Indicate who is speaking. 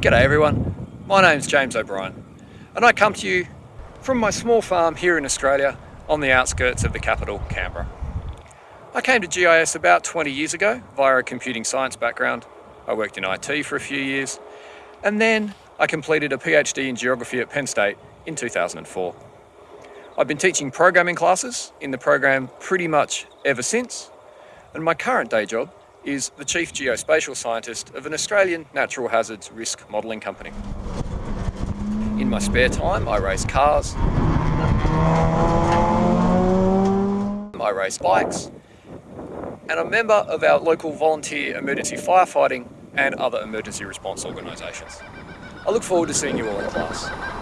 Speaker 1: G'day everyone, my name's James O'Brien and I come to you from my small farm here in Australia on the outskirts of the capital, Canberra. I came to GIS about 20 years ago via a computing science background. I worked in IT for a few years and then I completed a PhD in geography at Penn State in 2004. I've been teaching programming classes in the program pretty much ever since and my current day job is the Chief Geospatial Scientist of an Australian natural hazards risk modelling company. In my spare time, I race cars, I race bikes, and a member of our local volunteer emergency firefighting and other emergency response organisations. I look forward to seeing you all in class.